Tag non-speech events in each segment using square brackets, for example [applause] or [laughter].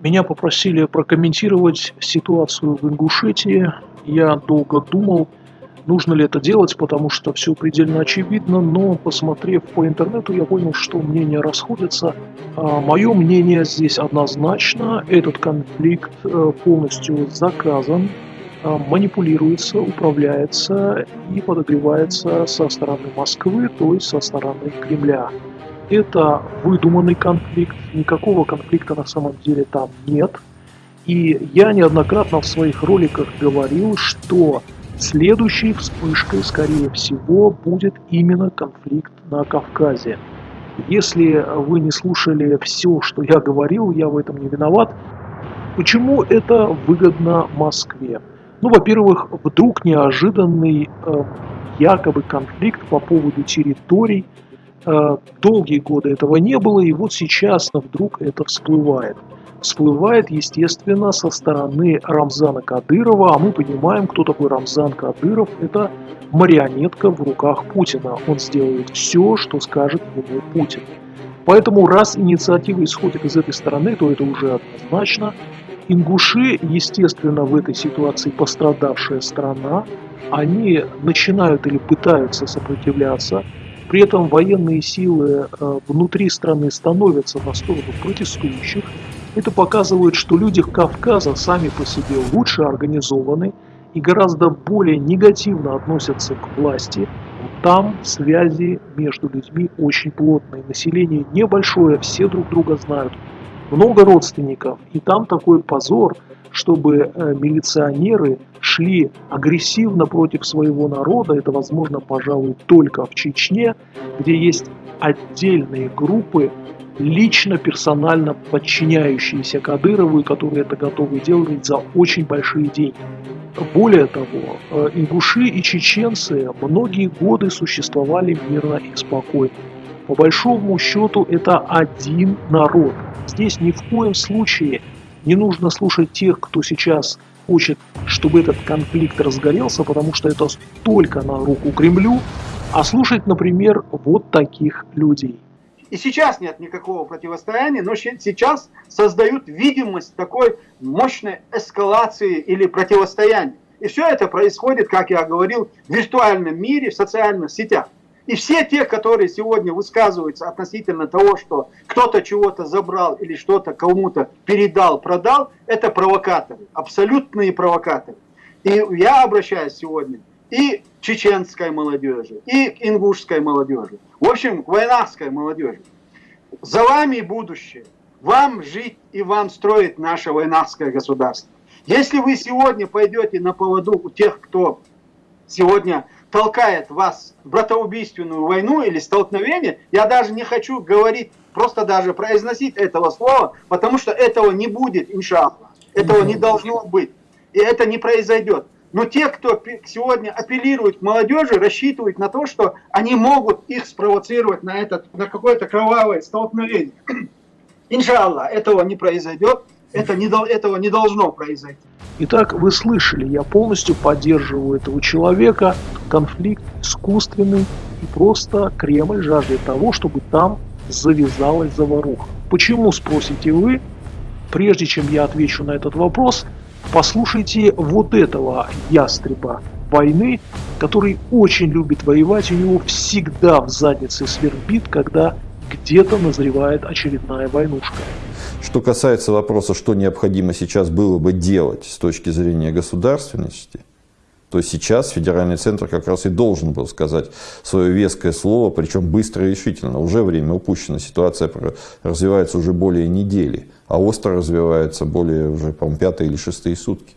Меня попросили прокомментировать ситуацию в Ингушетии. Я долго думал, нужно ли это делать, потому что все предельно очевидно, но посмотрев по интернету, я понял, что мнения расходятся. А мое мнение здесь однозначно. Этот конфликт э, полностью заказан, а, манипулируется, управляется и подогревается со стороны Москвы, то есть со стороны Кремля. Это выдуманный конфликт, никакого конфликта на самом деле там нет. И я неоднократно в своих роликах говорил, что следующей вспышкой, скорее всего, будет именно конфликт на Кавказе. Если вы не слушали все, что я говорил, я в этом не виноват. Почему это выгодно Москве? Ну, во-первых, вдруг неожиданный э, якобы конфликт по поводу территорий – долгие годы этого не было, и вот сейчас вдруг это всплывает. Всплывает, естественно, со стороны Рамзана Кадырова, а мы понимаем, кто такой Рамзан Кадыров. Это марионетка в руках Путина. Он сделает все, что скажет ему Путин. Поэтому раз инициатива исходит из этой стороны, то это уже однозначно. Ингуши, естественно, в этой ситуации пострадавшая страна, они начинают или пытаются сопротивляться, при этом военные силы э, внутри страны становятся на сторону протестующих. Это показывает, что люди Кавказа сами по себе лучше организованы и гораздо более негативно относятся к власти. Там связи между людьми очень плотные. Население небольшое, все друг друга знают. Много родственников. И там такой позор – чтобы э, милиционеры шли агрессивно против своего народа, это возможно, пожалуй, только в Чечне, где есть отдельные группы, лично, персонально подчиняющиеся Кадырову, которые это готовы делать за очень большие деньги. Более того, э, ингуши и чеченцы многие годы существовали мирно и спокойно. По большому счету это один народ. Здесь ни в коем случае не нужно слушать тех, кто сейчас хочет, чтобы этот конфликт разгорелся, потому что это только на руку Кремлю, а слушать, например, вот таких людей. И сейчас нет никакого противостояния, но сейчас создают видимость такой мощной эскалации или противостояния. И все это происходит, как я говорил, в виртуальном мире, в социальных сетях. И все те, которые сегодня высказываются относительно того, что кто-то чего-то забрал или что-то кому-то передал, продал, это провокаторы, абсолютные провокаторы. И я обращаюсь сегодня и к чеченской молодежи, и к ингушской молодежи, в общем, к войнавской молодежи. За вами будущее. Вам жить и вам строить наше войнавское государство. Если вы сегодня пойдете на поводу у тех, кто сегодня толкает вас в братоубийственную войну или столкновение, я даже не хочу говорить, просто даже произносить этого слова, потому что этого не будет, иншаллах. Этого не должно быть. И это не произойдет. Но те, кто сегодня апеллирует к молодежи, рассчитывают на то, что они могут их спровоцировать на, этот, на какое-то кровавое столкновение. [clears throat] Иншаллах, этого не произойдет. Это не, этого не должно произойти. Итак, вы слышали, я полностью поддерживаю этого человека. Конфликт искусственный и просто Кремль жаждет того, чтобы там завязалась заваруха. Почему, спросите вы? Прежде чем я отвечу на этот вопрос, послушайте вот этого ястреба войны, который очень любит воевать, у него всегда в заднице свербит, когда где-то назревает очередная войнушка. Что касается вопроса, что необходимо сейчас было бы делать с точки зрения государственности, то сейчас федеральный центр как раз и должен был сказать свое веское слово, причем быстро и решительно. Уже время упущено, ситуация развивается уже более недели, а остро развивается более уже, по-моему, пятые или шестые сутки.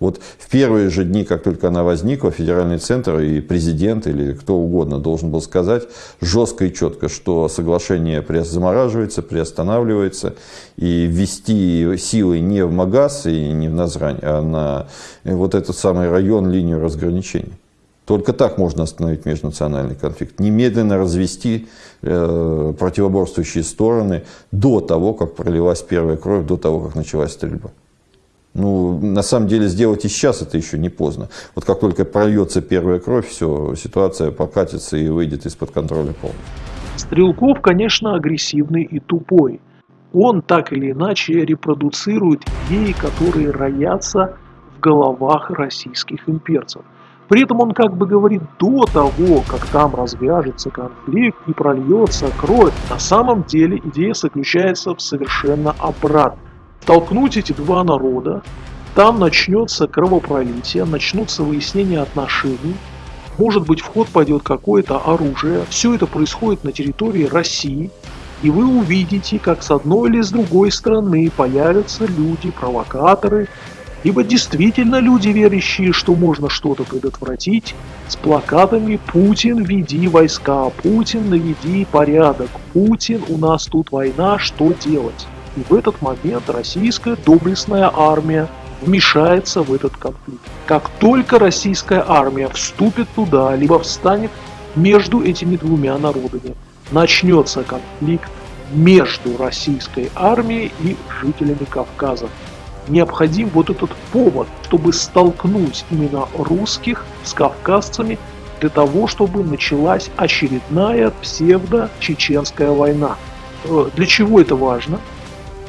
Вот в первые же дни, как только она возникла, федеральный центр и президент или кто угодно должен был сказать жестко и четко, что соглашение замораживается, приостанавливается, и ввести силы не в Магаз и не в Назрань, а на вот этот самый район, линию разграничения. Только так можно остановить межнациональный конфликт. Немедленно развести э, противоборствующие стороны до того, как пролилась первая кровь, до того, как началась стрельба. Ну, на самом деле, сделать и сейчас это еще не поздно. Вот как только прольется первая кровь, все, ситуация покатится и выйдет из-под контроля полностью. Стрелков, конечно, агрессивный и тупой. он так или иначе репродуцирует идеи, которые роятся в головах российских имперцев. При этом он как бы говорит до того, как там развяжется конфликт и прольется кровь, на самом деле идея заключается в совершенно обратном. Столкнуть эти два народа, там начнется кровопролитие, начнутся выяснения отношений, может быть в ход пойдет какое-то оружие, все это происходит на территории России, и вы увидите, как с одной или с другой стороны появятся люди, провокаторы, либо действительно люди, верящие, что можно что-то предотвратить, с плакатами «Путин, веди войска», «Путин, наведи порядок», «Путин, у нас тут война, что делать?» И в этот момент российская доблестная армия вмешается в этот конфликт. Как только российская армия вступит туда, либо встанет между этими двумя народами, начнется конфликт между российской армией и жителями Кавказа. Необходим вот этот повод, чтобы столкнуть именно русских с кавказцами для того, чтобы началась очередная псевдо-чеченская война. Э, для чего это важно?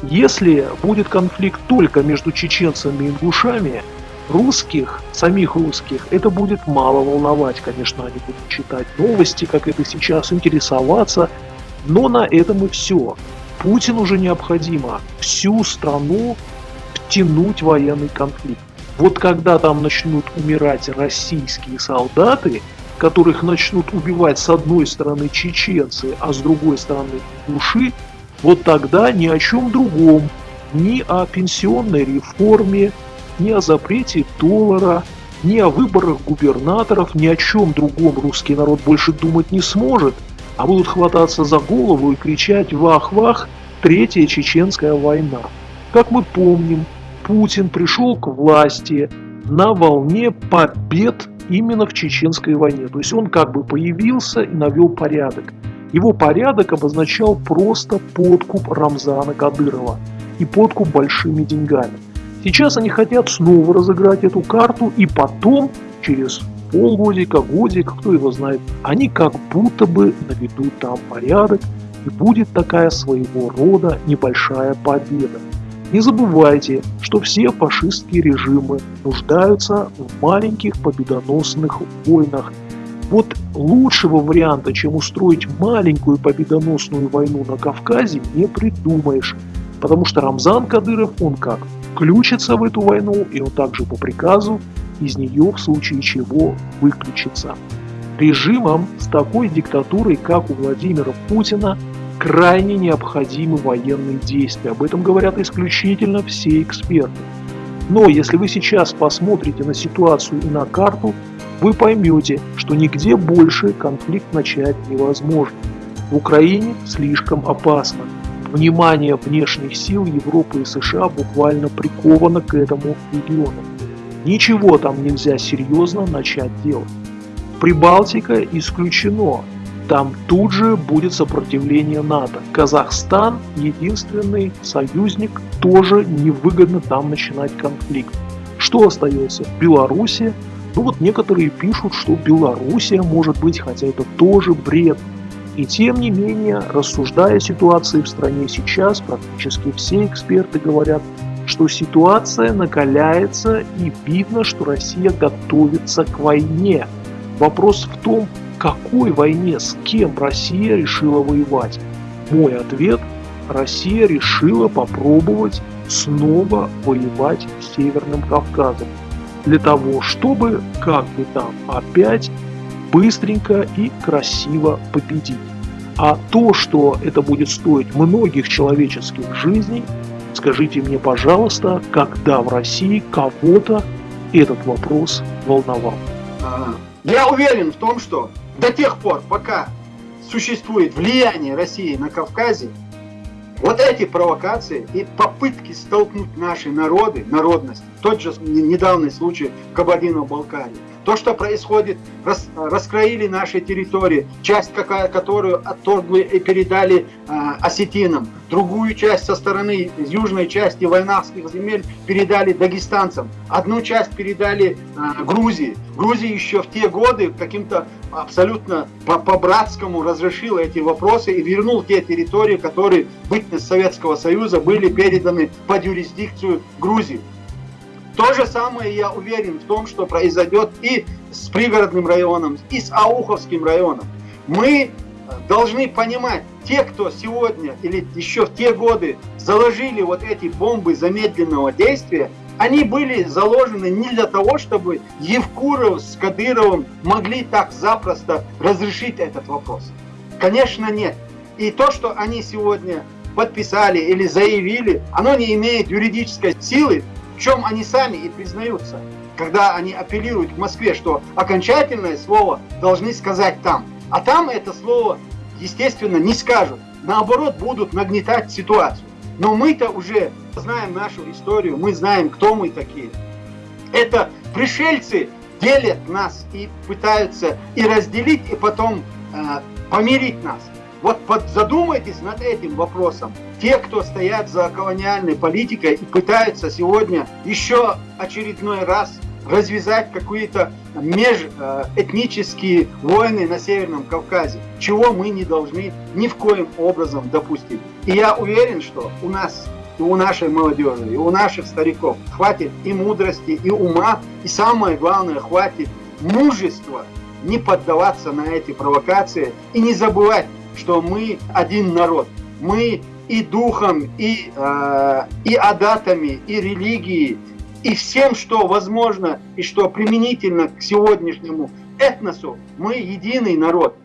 Если будет конфликт только между чеченцами и ингушами, русских, самих русских, это будет мало волновать. Конечно, они будут читать новости, как это сейчас, интересоваться, но на этом и все. Путину уже необходимо всю страну тянуть военный конфликт. Вот когда там начнут умирать российские солдаты, которых начнут убивать с одной стороны чеченцы, а с другой стороны души, вот тогда ни о чем другом, ни о пенсионной реформе, ни о запрете доллара, ни о выборах губернаторов, ни о чем другом русский народ больше думать не сможет, а будут хвататься за голову и кричать «Вах-вах! Третья чеченская война!». Как мы помним, Путин пришел к власти на волне побед именно в чеченской войне. То есть он как бы появился и навел порядок. Его порядок обозначал просто подкуп Рамзана Кадырова и подкуп большими деньгами. Сейчас они хотят снова разыграть эту карту и потом, через полгодика, годик, кто его знает, они как будто бы наведут там порядок и будет такая своего рода небольшая победа. Не забывайте, что все фашистские режимы нуждаются в маленьких победоносных войнах – вот лучшего варианта, чем устроить маленькую победоносную войну на Кавказе, не придумаешь. Потому что Рамзан Кадыров, он как, включится в эту войну, и он также по приказу из нее в случае чего выключится. Режимам с такой диктатурой, как у Владимира Путина, крайне необходимы военные действия. Об этом говорят исключительно все эксперты. Но если вы сейчас посмотрите на ситуацию и на карту, вы поймете, что нигде больше конфликт начать невозможно. В Украине слишком опасно. Внимание внешних сил Европы и США буквально приковано к этому региону. Ничего там нельзя серьезно начать делать. Прибалтика исключено. Там тут же будет сопротивление НАТО. Казахстан, единственный союзник, тоже невыгодно там начинать конфликт. Что остается? Белоруссия, ну вот некоторые пишут, что Белоруссия может быть, хотя это тоже бред. И тем не менее, рассуждая о ситуации в стране сейчас, практически все эксперты говорят, что ситуация накаляется и видно, что Россия готовится к войне. Вопрос в том, какой войне, с кем Россия решила воевать. Мой ответ – Россия решила попробовать снова воевать с Северным Кавказом для того, чтобы, как бы там, опять быстренько и красиво победить. А то, что это будет стоить многих человеческих жизней, скажите мне, пожалуйста, когда в России кого-то этот вопрос волновал? Я уверен в том, что до тех пор, пока существует влияние России на Кавказе, вот эти провокации и попытки столкнуть наши народы, народность, тот же недавний случай в Кабардино-Балкарии, То, что происходит, рас, раскроили наши территории, часть, какая, которую отторгли и передали э, осетинам, другую часть со стороны южной части войнавских земель передали дагестанцам, одну часть передали э, Грузии. Грузия еще в те годы каким-то абсолютно по-братскому разрешила эти вопросы и вернул те территории, которые бытность Советского Союза были переданы под юрисдикцию Грузии. То же самое я уверен в том, что произойдет и с пригородным районом, и с Ауховским районом. Мы э, должны понимать, те, кто сегодня или еще в те годы заложили вот эти бомбы замедленного действия, они были заложены не для того, чтобы Евкуров с Кадыровым могли так запросто разрешить этот вопрос. Конечно, нет. И то, что они сегодня подписали или заявили, оно не имеет юридической силы, в чем они сами и признаются, когда они апеллируют к Москве, что окончательное слово должны сказать там. А там это слово, естественно, не скажут. Наоборот, будут нагнетать ситуацию. Но мы-то уже знаем нашу историю, мы знаем, кто мы такие. Это пришельцы делят нас и пытаются и разделить, и потом э, помирить нас. Вот задумайтесь над этим вопросом. Те, кто стоят за колониальной политикой и пытаются сегодня еще очередной раз развязать какие-то межэтнические войны на Северном Кавказе, чего мы не должны ни в коем образом допустить. И я уверен, что у нас, и у нашей молодежи, и у наших стариков хватит и мудрости, и ума, и самое главное, хватит мужества не поддаваться на эти провокации и не забывать, что мы один народ. Мы и духом, и, э, и адатами, и религией, и всем, что возможно и что применительно к сегодняшнему этносу, мы единый народ.